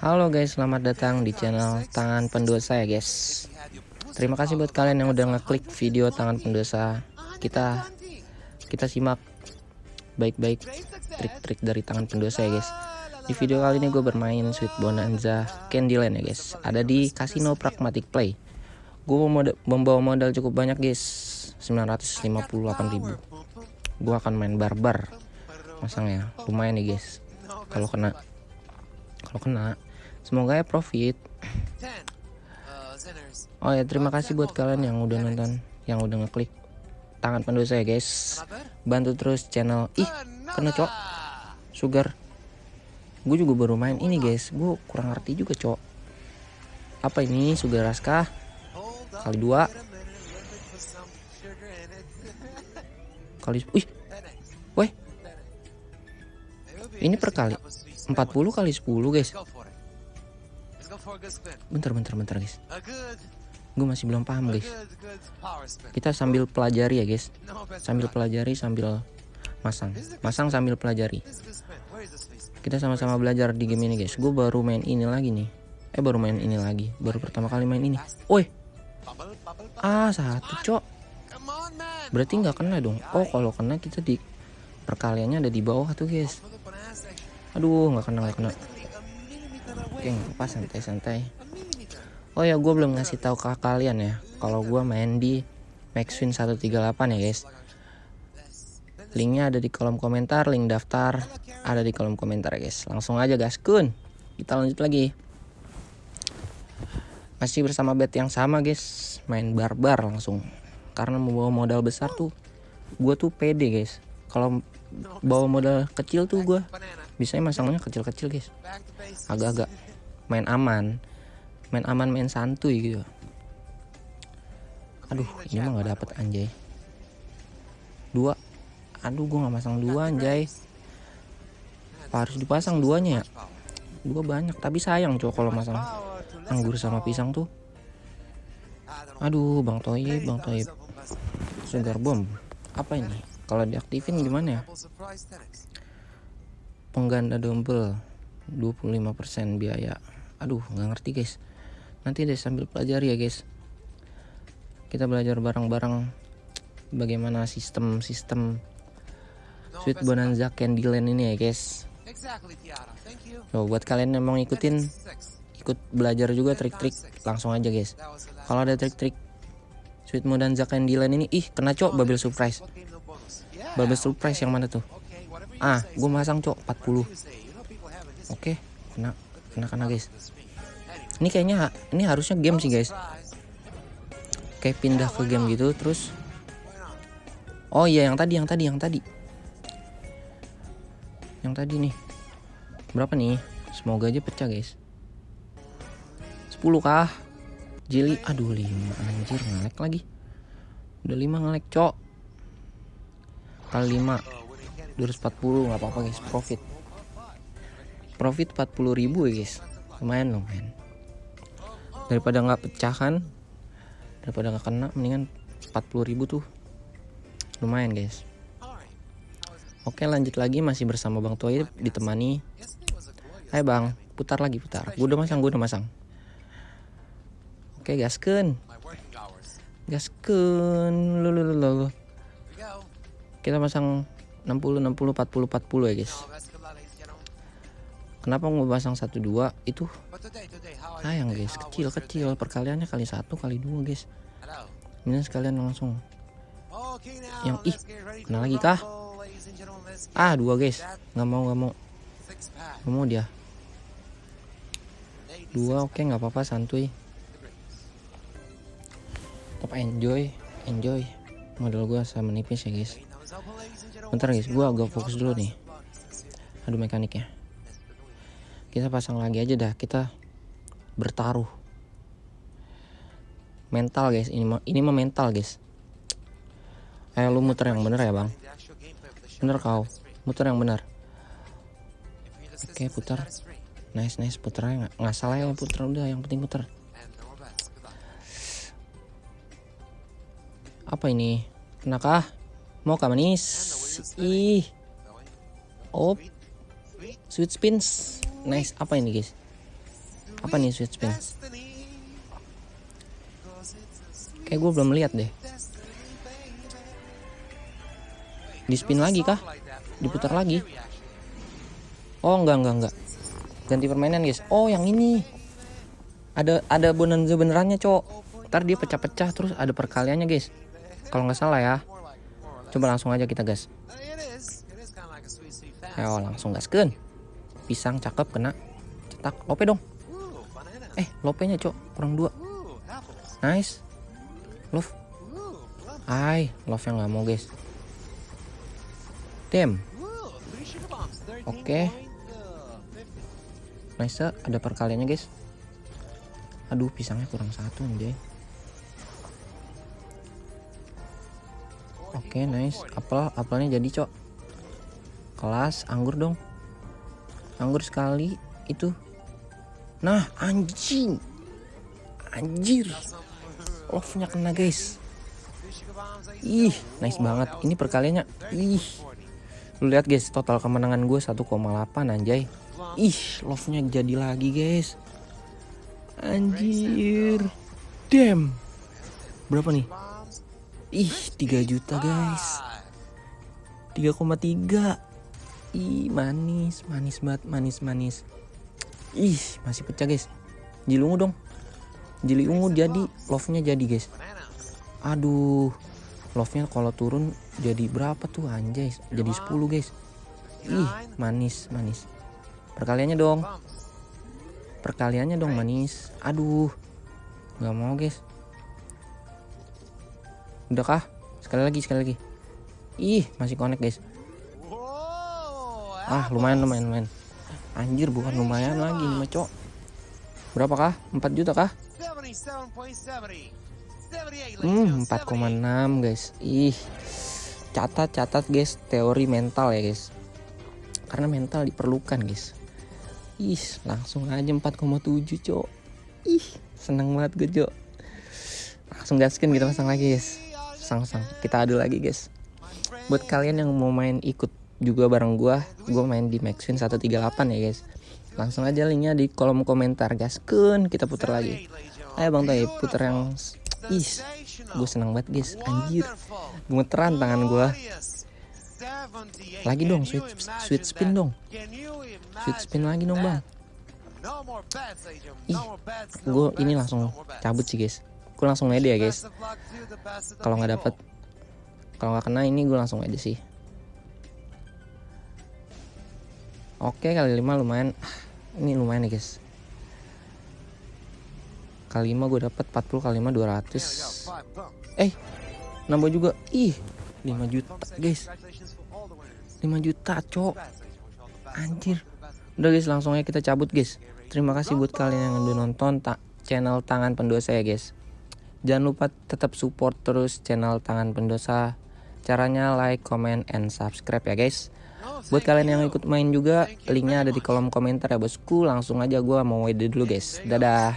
Halo guys, selamat datang di channel Tangan Pendosa ya guys. Terima kasih buat kalian yang udah ngeklik video Tangan Pendosa. Kita kita simak baik-baik trik-trik dari Tangan Pendosa ya guys. Di video kali ini gue bermain Sweet Bonanza Candyland ya guys. Ada di Casino Pragmatic Play. Gue membawa modal cukup banyak guys, 958.000. Gue akan main barbar masangnya, lumayan nih guys. Kalau kena kalau kena semoga ya profit. Oh ya terima kasih buat kalian yang udah nonton yang udah ngeklik tangan pendosa ya guys. Bantu terus channel. Ih kena cok. Sugar. Gue juga baru main ini guys. Gue kurang ngerti juga cok. Apa ini? Sugar raska kali dua. Kali wih. Weh ini per kali 40 kali 10 guys bentar bentar bentar guys. Gue masih belum paham guys. kita sambil pelajari ya guys. Sambil pelajari sambil masang. Masang sambil pelajari. Kita sama-sama belajar di game ini guys. gue baru main ini lagi nih. Eh baru main ini lagi. Baru pertama kali main ini. Woi. Ah satu cok. Berarti nggak kena dong. Oh kalau kena kita di perkaliannya ada di bawah tuh guys. Aduh nggak kena nggak kena oke apa santai-santai. Oh ya gue belum ngasih tahu ke kalian ya. Kalau gue main di Maxwin 138 ya guys. Linknya ada di kolom komentar link daftar ada di kolom komentar ya guys. Langsung aja guys. Kun kita lanjut lagi. Masih bersama bet yang sama guys. Main barbar langsung. Karena membawa modal besar tuh gue tuh pede guys. Kalau bawa modal kecil tuh gue bisa masangnya kecil-kecil guys. Agak-agak main aman. Main aman main santuy gitu. Aduh ini mah nggak dapet anjay. Dua. Aduh gue nggak masang dua anjay. harus dipasang duanya ya? dua banyak tapi sayang cowok kalau masang anggur sama pisang tuh. Aduh. Bang toib bang toib. sugar bomb. Apa ini? Kalau diaktifin gimana ya? pengganda double 25% biaya aduh nggak ngerti guys. Nanti deh sambil pelajari ya guys. Kita belajar bareng-bareng bagaimana sistem-sistem Sweet Bonanza Candyland ini ya guys. So, buat kalian yang mau ngikutin ikut belajar juga trik-trik langsung aja guys. Kalau ada trik-trik Sweet Bonanza Candyland ini ih kena cok bubble surprise. Bubble surprise yang mana tuh? Ah gue masang cok 40 oke kena kena kena guys. Ini kayaknya ini harusnya game sih guys. Kayak pindah ke game gitu terus oh iya yang tadi yang tadi yang tadi. Yang tadi nih. Berapa nih? Semoga aja pecah guys. 10 kah? Jeli aduh 5 anjir ngelek lagi. Udah 5 ngelek cok. Kali 5 240 nggak apa-apa guys. Profit profit 40 ribu ya guys. Lumayan lumayan. Daripada nggak pecah kan daripada nggak kena mendingan 40 ribu tuh. Lumayan guys. Oke lanjut lagi. Masih bersama Bang Toy ditemani. Hai Bang. Putar lagi putar. Gue udah masang gue udah masang. Oke gasken. Gasken. Lulu kita pasang 60 60 40 40 ya guys kenapa mau pasang 1 2 itu sayang guys. Kecil kecil. perkaliannya kali satu kali dua guys. Ini sekalian langsung. Yang ih kena lagi kah? ah dua guys. nggak mau nggak mau. nggak mau dia. Dua oke okay, nggak apa-apa santuy. Tetap enjoy enjoy. Modal gua sama menipis ya guys. Bentar guys. Gue agak fokus dulu nih. Aduh mekaniknya kita pasang lagi aja dah kita bertaruh. Mental guys. Ini mah ini mah mental guys. Ayo lu muter yang bener ya bang. Bener kau. Muter yang bener. Oke putar. Nice nice. Puternya nggak salah ya puter udah yang penting puter apa ini? Kenakah? Mau kah manis? Ih. Oh sweet spins nice apa ini guys Apa nih sweet spin? Kayak gue belum lihat deh. Di spin lagi kah? Diputar lagi? Oh enggak enggak enggak. Ganti permainan guys. Oh yang ini. Ada ada bonanza benerannya cok. Ntar dia pecah-pecah terus ada perkaliannya guys. Kalau nggak salah ya. Coba langsung aja kita gas. Ayo langsung gaskeun. Pisang cakep kena. Cetak lope dong. Eh lopenya cok kurang dua. Nice. Love. Ay, love yang nggak mau guys. Damn. Oke. Okay. Nice, ada perkaliannya guys. Aduh, pisangnya kurang satu nih, Oke, okay, nice. Apel, apelnya jadi, Cok. Kelas, anggur dong. Anggur sekali itu. Nah, anjing. Anjir. Love-nya kena, guys. Ih, nice banget. Ini perkaliannya. Ih. Lu lihat guys, total kemenangan gue 1,8 anjay. Ih, love-nya jadi lagi, guys. Anjir. Damn. Berapa nih? Ih, 3 juta, guys. 3,3. Ih, manis, manis banget, manis, manis. Ih, masih pecah, guys. Jili ungu dong. Jili ungu jadi, love-nya jadi, guys. Aduh. Love-nya kalau turun jadi berapa tuh anjay? Jadi 10, guys. Ih, manis, manis. Perkaliannya dong perkaliannya dong manis aduh nggak mau guys udah kah sekali lagi sekali lagi ih masih connect guys ah lumayan lumayan lumayan anjir bukan lumayan lagi cok berapa kah 4 juta kah hmm 4,6 guys ih catat catat guys teori mental ya guys karena mental diperlukan guys Ih, langsung aja 4,7 cok. Ih, seneng banget gue cok. Langsung gaskin kita pasang lagi guys. Pasang-pasang. Kita adu lagi guys. Buat kalian yang mau main ikut juga bareng gue, gue main di Maxwin 138 ya guys. Langsung aja linknya di kolom komentar gaskin kita putar lagi. Ayo bang Toy putar yang Ih, gue seneng banget guys. Anjir, gemeteran tangan gue. Lagi dong, sweet, sweet spin dong. Sweet spin lagi dong bang. Ih, gue ini langsung cabut sih guys. Gue langsung aja ya guys. Kalau nggak dapet, kalau nggak kena ini gue langsung aja sih. Oke kali lima lumayan. Ini lumayan nih guys. Kali lima gue dapet 40 kali lima 200. Eh, nambah juga. Ih, 5 juta guys 5 juta cok anjir udah guys langsung aja kita cabut guys terima kasih buat kalian yang udah nonton tak channel tangan pendosa ya guys jangan lupa tetap support terus channel tangan pendosa caranya like comment and subscribe ya guys buat kalian yang ikut main juga linknya ada di kolom komentar ya bosku. Langsung aja gue mau WD dulu guys. Dadah